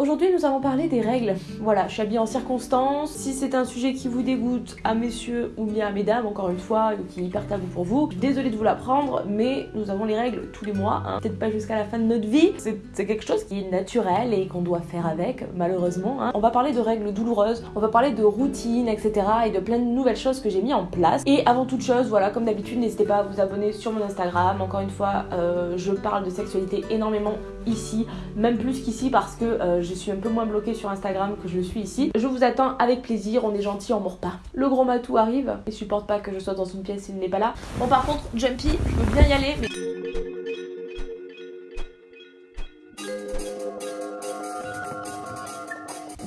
Aujourd'hui nous allons parler des règles. Voilà, je suis habillée en circonstance. Si c'est un sujet qui vous dégoûte à messieurs ou bien à mesdames, encore une fois, qui est hyper tabou pour vous, désolée de vous l'apprendre, mais nous avons les règles tous les mois, hein. peut-être pas jusqu'à la fin de notre vie. C'est quelque chose qui est naturel et qu'on doit faire avec, malheureusement. Hein. On va parler de règles douloureuses, on va parler de routines, etc. et de plein de nouvelles choses que j'ai mis en place. Et avant toute chose, voilà, comme d'habitude, n'hésitez pas à vous abonner sur mon Instagram. Encore une fois, euh, je parle de sexualité énormément ici, même plus qu'ici parce que euh, je suis un peu moins bloquée sur Instagram que je le suis ici. Je vous attends avec plaisir, on est gentil, on mord pas. Le gros matou arrive, il supporte pas que je sois dans une pièce s'il n'est pas là. Bon par contre, Jumpy, je veux bien y aller, mais...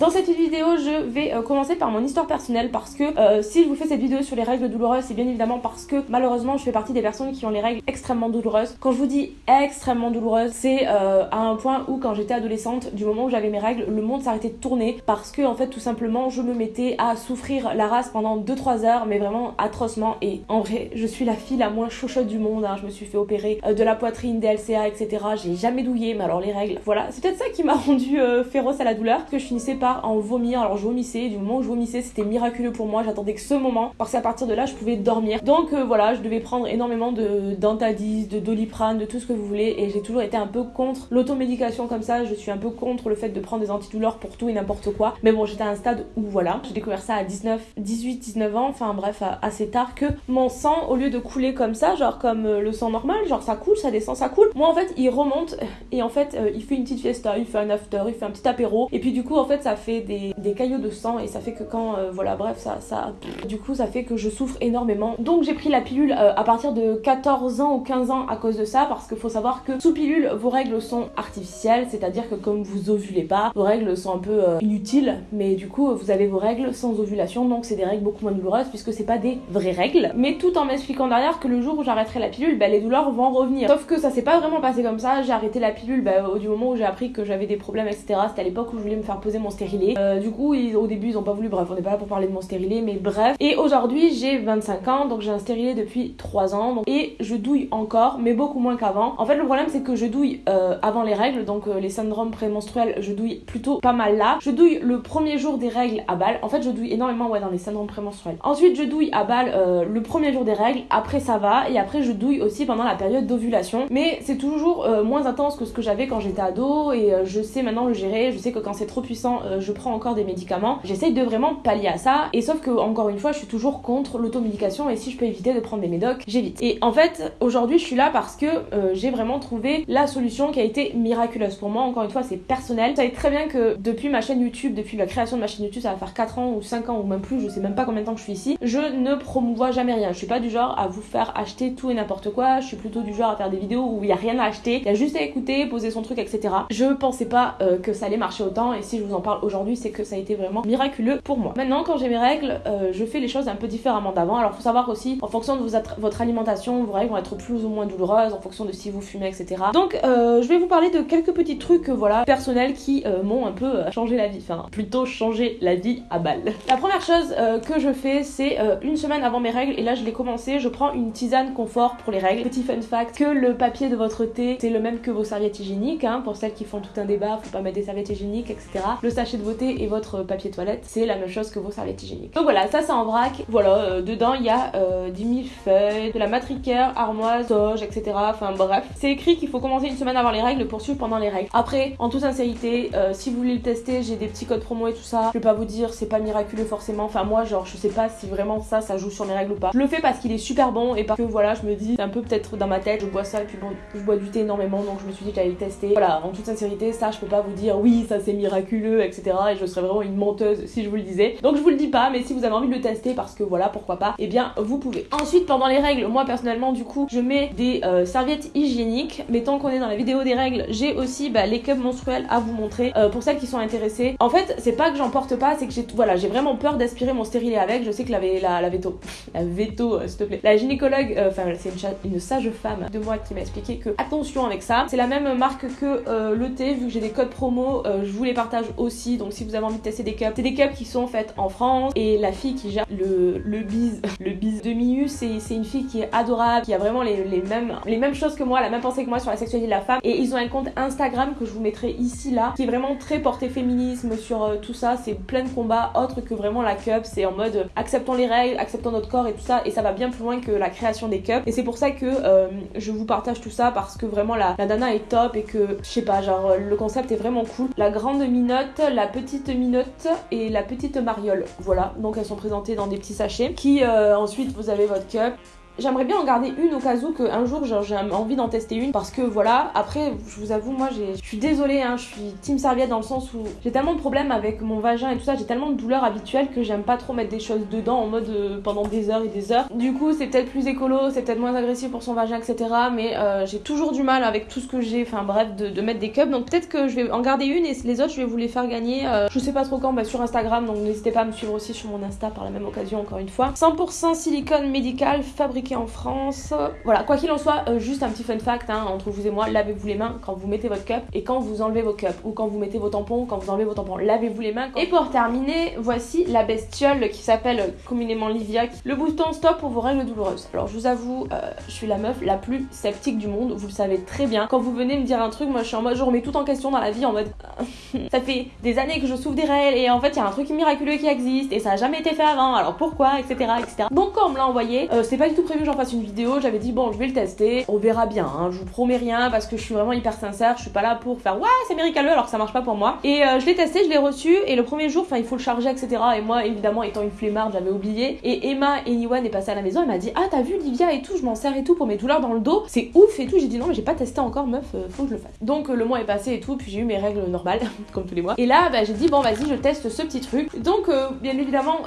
Dans cette vidéo, je vais euh, commencer par mon histoire personnelle parce que euh, si je vous fais cette vidéo sur les règles douloureuses, c'est bien évidemment parce que malheureusement, je fais partie des personnes qui ont les règles extrêmement douloureuses. Quand je vous dis extrêmement douloureuses, c'est euh, à un point où quand j'étais adolescente, du moment où j'avais mes règles, le monde s'arrêtait de tourner parce que en fait, tout simplement, je me mettais à souffrir la race pendant 2-3 heures, mais vraiment atrocement. Et en vrai, je suis la fille la moins chauchotte du monde. Hein. Je me suis fait opérer de la poitrine, des LCA, etc. J'ai jamais douillé, mais alors les règles, voilà. C'est peut-être ça qui m'a rendu féroce à la douleur, que je finissais en vomir. Alors je vomissais, du moment où je vomissais, c'était miraculeux pour moi. J'attendais que ce moment parce qu'à partir de là, je pouvais dormir. Donc euh, voilà, je devais prendre énormément de d'antadis, de doliprane, de tout ce que vous voulez. Et j'ai toujours été un peu contre l'automédication comme ça. Je suis un peu contre le fait de prendre des antidouleurs pour tout et n'importe quoi. Mais bon, j'étais à un stade où voilà, j'ai découvert ça à 19, 18, 19 ans, enfin bref, assez tard que mon sang, au lieu de couler comme ça, genre comme euh, le sang normal, genre ça coule, ça descend, ça coule. Moi en fait, il remonte et en fait, euh, il fait une petite fiesta, il fait un after, il fait un petit apéro. Et puis du coup, en fait, ça fait des caillots de sang et ça fait que quand euh, voilà bref ça ça du coup ça fait que je souffre énormément. Donc j'ai pris la pilule euh, à partir de 14 ans ou 15 ans à cause de ça parce qu'il faut savoir que sous pilule vos règles sont artificielles c'est à dire que comme vous ovulez pas vos règles sont un peu euh, inutiles. Mais du coup vous avez vos règles sans ovulation donc c'est des règles beaucoup moins douloureuses puisque c'est pas des vraies règles. Mais tout en m'expliquant derrière que le jour où j'arrêterai la pilule bah, les douleurs vont revenir. Sauf que ça s'est pas vraiment passé comme ça. J'ai arrêté la pilule bah, au du moment où j'ai appris que j'avais des problèmes etc c'était à l'époque où je voulais me faire poser mon stérilet du coup, au début, ils ont pas voulu. Bref, on n'est pas là pour parler de mon stérilet, mais bref. Et aujourd'hui, j'ai 25 ans, donc j'ai un stérilet depuis 3 ans. et je douille encore, mais beaucoup moins qu'avant. En fait, le problème, c'est que je douille euh, avant les règles, donc euh, les syndromes prémenstruels, je douille plutôt pas mal là. Je douille le premier jour des règles à balle. En fait, je douille énormément ouais, dans les syndromes prémenstruels. Ensuite, je douille à balle euh, le premier jour des règles. Après, ça va. Et après, je douille aussi pendant la période d'ovulation. Mais c'est toujours moins intense que ce que j'avais quand j'étais ado. Et je sais maintenant le gérer. Je sais que quand c'est trop puissant, je prends encore des médicaments. J'essaye de vraiment pallier à ça. Et sauf que, encore une fois, je suis toujours contre l'automédication. Et si je peux éviter de prendre des médocs, j'évite. Et en fait, aujourd'hui, je suis là parce que euh, j'ai vraiment trouvé la solution qui a été miraculeuse pour moi. Encore une fois, c'est personnel. Vous savez très bien que depuis ma chaîne YouTube, depuis la création de ma chaîne YouTube, ça va faire 4 ans ou 5 ans ou même plus, je sais même pas combien de temps que je suis ici, je ne promouvois jamais rien. Je suis pas du genre à vous faire acheter tout et n'importe quoi. Je suis plutôt du genre à faire des vidéos où il y a rien à acheter, il y a juste à écouter, poser son truc, etc. Je pensais pas euh, que ça allait marcher autant. Et si je vous en parle aujourd'hui, c'est que ça a été vraiment miraculeux pour moi. Maintenant, quand j'ai mes règles, euh, je fais les choses un peu différemment d'avant. Alors, faut savoir aussi, en fonction de votre alimentation, vos règles vont être plus ou moins douloureuses, en fonction de si vous fumez, etc. Donc, euh, je vais vous parler de quelques petits trucs, euh, voilà, personnels qui m'ont un peu changé la vie. Enfin, plutôt changé la vie à balle. La première chose que je fais, c'est une semaine avant mes règles, et là, je l'ai commencé, je prends une tisane confort pour les règles. Petit fun fact, que le papier de votre thé, c'est le même que vos serviettes hygiéniques, hein, pour celles qui font tout un débat, faut pas mettre des serviettes hygiéniques, etc. Le sachet de thé et votre papier toilette, c'est la même chose que vos serviettes hygiéniques. Donc voilà, ça c'est en vrac. Voilà, euh, dedans il y a euh, 10 feuilles, de la matricaire, armoise, toge, etc. Enfin bref. C'est écrit qu'il faut commencer une semaine avant les règles pour suivre pendant les règles. Après, en toute sincérité, euh, si vous voulez le tester, j'ai des petits codes promo et tout ça. Je vais pas vous dire, c'est pas miraculeux forcément. Enfin moi, genre, je sais pas si vraiment ça, ça joue sur mes règles ou pas. Je le fais parce qu'il est super bon et parce que voilà, je me dis, c'est un peu peut-être dans ma tête, je bois ça et puis bon, je bois du thé énormément donc je me suis dit que j'allais le tester. Voilà, en toute sincérité, ça, je peux pas vous dire, oui, ça c'est miraculeux, etc. Et je serais vraiment une menteuse si je vous le disais. Donc je vous le dis pas, mais si vous avez envie de le tester parce que voilà, pourquoi pas, et eh bien vous pouvez. Ensuite, pendant les règles, moi personnellement, du coup, je mets des euh, serviettes hygiéniques. Mais tant qu'on est dans la vidéo des règles, j'ai aussi bah, les cups menstruels à vous montrer euh, pour celles qui sont intéressées. En fait, c'est pas que j'en porte pas, c'est que j'ai voilà, j'ai vraiment peur d'aspirer mon stérilet avec. Je sais que la, veto, la veto, euh, s'il te plaît, la gynécologue, enfin, c'est une, une sage femme de moi qui m'a expliqué que attention avec ça. C'est la même marque que le thé, vu que j'ai des codes promo, je vous les partage aussi Donc si vous avez envie de tester des cups, c'est des cups qui sont faites en France et la fille qui gère le, le bise, le bise de Miu, c'est une fille qui est adorable, qui a vraiment les, mêmes, les mêmes choses que moi, la même pensée que moi sur la sexualité de la femme. Et ils ont un compte Instagram que je vous mettrai ici là, qui est vraiment très porté féminisme sur euh, tout ça. C'est plein de combats autres que vraiment la cup. C'est en mode euh, acceptons les règles, acceptons notre corps et tout ça. Et ça va bien plus loin que la création des cups. Et c'est pour ça que euh, je vous partage tout ça parce que vraiment la, la nana est top et que je sais pas, genre le concept est vraiment cool. La grande minotte, la petite minotte et la petite mariole. Voilà, donc elles sont présentées dans des petits sachets qui ensuite vous avez votre cup J'aimerais bien en garder une au cas où qu'un jour j'ai envie d'en tester une parce que voilà, après je vous avoue moi je suis désolée, hein, je suis team serviette dans le sens où j'ai tellement de problèmes avec mon vagin et tout ça, j'ai tellement de douleurs habituelles que j'aime pas trop mettre des choses dedans en mode euh, pendant des heures et des heures. Du coup c'est peut-être plus écolo, c'est peut-être moins agressif pour son vagin etc. Mais euh, j'ai toujours du mal avec tout ce que j'ai, enfin bref, de, mettre des cups. Donc peut-être que je vais en garder une et les autres je vais vous les faire gagner. Euh, je sais pas trop quand, bah, sur Instagram donc n'hésitez pas à me suivre aussi sur mon Insta par la même occasion encore une fois. 100% silicone médical fabriqué en France. Voilà, quoi qu'il en soit, euh, juste un petit fun fact hein, entre vous et moi, lavez-vous les mains quand vous mettez votre cup et quand vous enlevez vos cups ou quand vous mettez vos tampons, quand vous enlevez vos tampons, lavez-vous les mains. Et pour terminer, voici la bestiole qui s'appelle communément Livia, le bouton stop pour vos règles douloureuses. Alors je vous avoue, euh, je suis la meuf la plus sceptique du monde, vous le savez très bien. Quand vous venez me dire un truc, moi je suis en mode, je remets tout en question dans la vie en mode, ça fait des années que je souffre des règles et en fait il y a un truc miraculeux qui existe et ça a jamais été fait avant, alors pourquoi, etc. etc. Donc quand on me l'a envoyé, euh, c'est pas du tout prévu j'en fasse une vidéo, j'avais dit bon je vais le tester, on verra bien, hein. je vous promets rien parce que je suis vraiment hyper sincère, je suis pas là pour faire ouais c'est miraculeux alors que ça marche pas pour moi. Et euh, je l'ai testé, je l'ai reçu et le premier jour, enfin il faut le charger etc. Et moi évidemment étant une flemmarde j'avais oublié. Et Emma et Iwan est passée à la maison, elle m'a dit ah t'as vu Livia et tout, je m'en sers et tout pour mes douleurs dans le dos, c'est ouf et tout. J'ai dit non mais j'ai pas testé encore meuf, euh, faut que je le fasse. Donc euh, le mois est passé et tout, puis j'ai eu mes règles normales comme tous les mois. Et là bah, j'ai dit bon vas-y je teste ce petit truc. Donc bien évidemment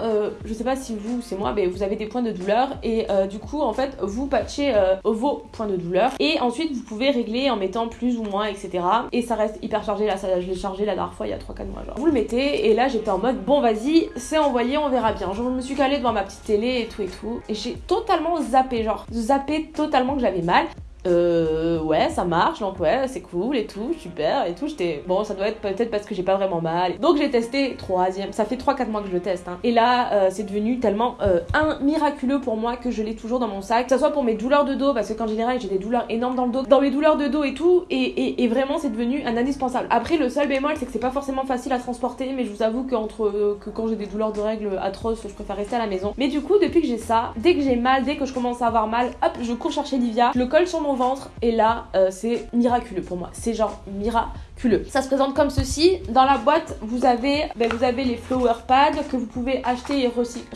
je sais pas si vous c'est moi mais vous avez des points de douleur et du coup en fait vous patchez euh, vos points de douleur et ensuite vous pouvez régler en mettant plus ou moins etc et ça reste hyper chargé là ça, je l'ai chargé la dernière fois il y a 3-4 mois genre. Vous le mettez et là j'étais en mode bon vas-y c'est envoyé on verra bien. Je me suis calée devant ma petite télé et tout et tout. Et j'ai totalement zappé genre zappé totalement que j'avais mal euh, ouais, ça marche, donc ouais, c'est cool et tout, super et tout. J'étais, bon, ça doit être peut-être parce que j'ai pas vraiment mal. Donc j'ai testé troisième, ça fait 3-4 mois que je le teste. Hein. Et là, euh, c'est devenu tellement euh, un miraculeux pour moi que je l'ai toujours dans mon sac. Que ce soit pour mes douleurs de dos, parce que qu'en général j'ai des douleurs énormes dans le dos, dans mes douleurs de dos et tout, et, et, vraiment c'est devenu un indispensable. Après, le seul bémol, c'est que c'est pas forcément facile à transporter, mais je vous avoue qu'entre euh, que quand j'ai des douleurs de règles atroces, je préfère rester à la maison. Mais du coup, depuis que j'ai ça, dès que j'ai mal, dès que je commence à avoir mal, hop, je cours chercher Livia, le colle sur mon ventre et là euh, c'est miraculeux pour moi. C'est genre miraculeux ça se présente comme ceci. Dans la boîte, vous avez, ben, vous avez les flower pads que vous pouvez acheter et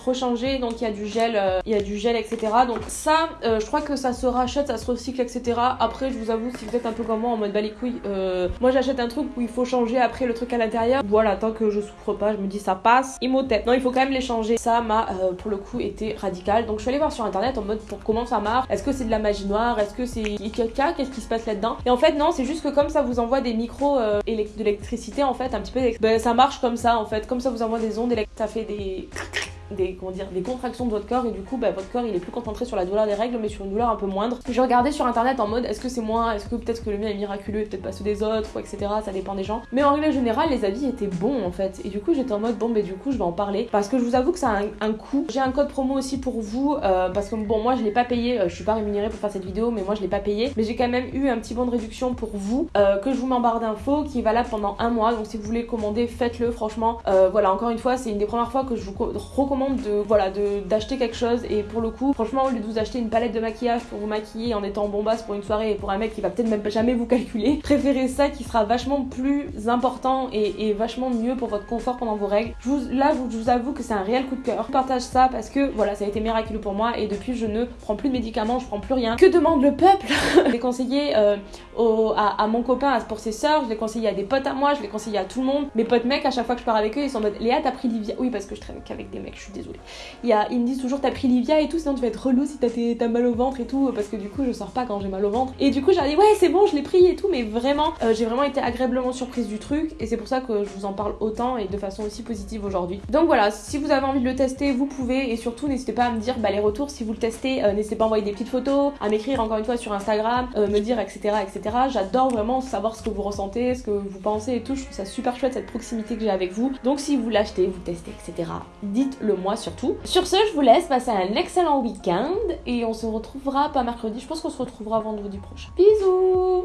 rechanger. Donc il y a du gel, euh, il y a du gel, etc. Donc ça, euh, je crois que ça se rachète, ça se recycle, etc. Après, je vous avoue, si vous êtes un peu comme moi en mode bah les couilles, euh, moi j'achète un truc où il faut changer après le truc à l'intérieur. Voilà, tant que je souffre pas, je me dis ça passe. Imhotep. Non, il faut quand même les changer. Ça m'a pour le coup été radical. Donc je suis allée voir sur internet en mode pour comment ça marche. Est-ce que c'est de la magie noire? Est-ce que c'est quelqu'un Qu'est-ce qui se passe là-dedans? Et en fait, non, c'est juste que comme ça vous envoie des micros euh, de l'électricité en fait un petit peu ben, ça marche comme ça en fait. Comme ça vous envoie des ondes ça fait des des, comment dire, des contractions de votre corps et du coup bah, votre corps il est plus concentré sur la douleur des règles mais sur une douleur un peu moindre. J'ai regardé sur internet en mode est-ce que c'est moi, est-ce que peut-être que le mien est miraculeux et peut-être pas ceux des autres ou etc. Ça dépend des gens. Mais en règle générale les avis étaient bons en fait et du coup j'étais en mode bon mais du coup je vais en parler parce que je vous avoue que ça a un, coût. J'ai un code promo aussi pour vous euh, parce que bon moi je l'ai pas payé, euh, je suis pas rémunérée pour faire cette vidéo mais moi je l'ai pas payé mais j'ai quand même eu un petit bon de réduction pour vous euh, que je vous mets en barre d'infos qui est valable pendant un mois donc si vous voulez commander faites-le franchement voilà encore une fois c'est une des premières fois que je vous recommande de voilà d'acheter quelque chose et pour le coup franchement au lieu de vous acheter une palette de maquillage pour vous maquiller en étant bombasse pour une soirée et pour un mec qui va peut-être même jamais vous calculer préférez ça qui sera vachement plus important et, vachement mieux pour votre confort pendant vos règles. Je vous, là je vous avoue que c'est un réel coup de cœur. Je partage ça parce que voilà ça a été miraculeux pour moi et depuis je ne prends plus de médicaments je prends plus rien. Que demande le peuple? Je l'ai conseillé euh, à, mon copain pour ses soeurs je l'ai conseillé à des potes à moi je l'ai conseillé à tout le monde. Mes potes mecs à chaque fois que je pars avec eux ils sont en mode Léa t'as pris Livia? Oui parce que je traîne qu'avec des mecs désolée. Il y a, ils me disent toujours t'as pris Livia et tout, sinon tu vas être relou si t'as mal au ventre et tout, parce que du coup je sors pas quand j'ai mal au ventre. Et du coup j'ai dit ouais c'est bon, je l'ai pris et tout, mais vraiment euh, j'ai vraiment été agréablement surprise du truc et c'est pour ça que je vous en parle autant et de façon aussi positive aujourd'hui. Donc voilà, si vous avez envie de le tester, vous pouvez et surtout n'hésitez pas à me dire bah, les retours si vous le testez, euh, n'hésitez pas à envoyer des petites photos, à m'écrire encore une fois sur Instagram, euh, me dire etc etc. J'adore vraiment savoir ce que vous ressentez, ce que vous pensez et tout. Je trouve ça super chouette cette proximité que j'ai avec vous. Donc si vous l'achetez, vous testez etc. Dites-le moi surtout. Sur ce, je vous laisse passer un excellent week-end et on se retrouvera pas mercredi. Je pense qu'on se retrouvera vendredi prochain. Bisous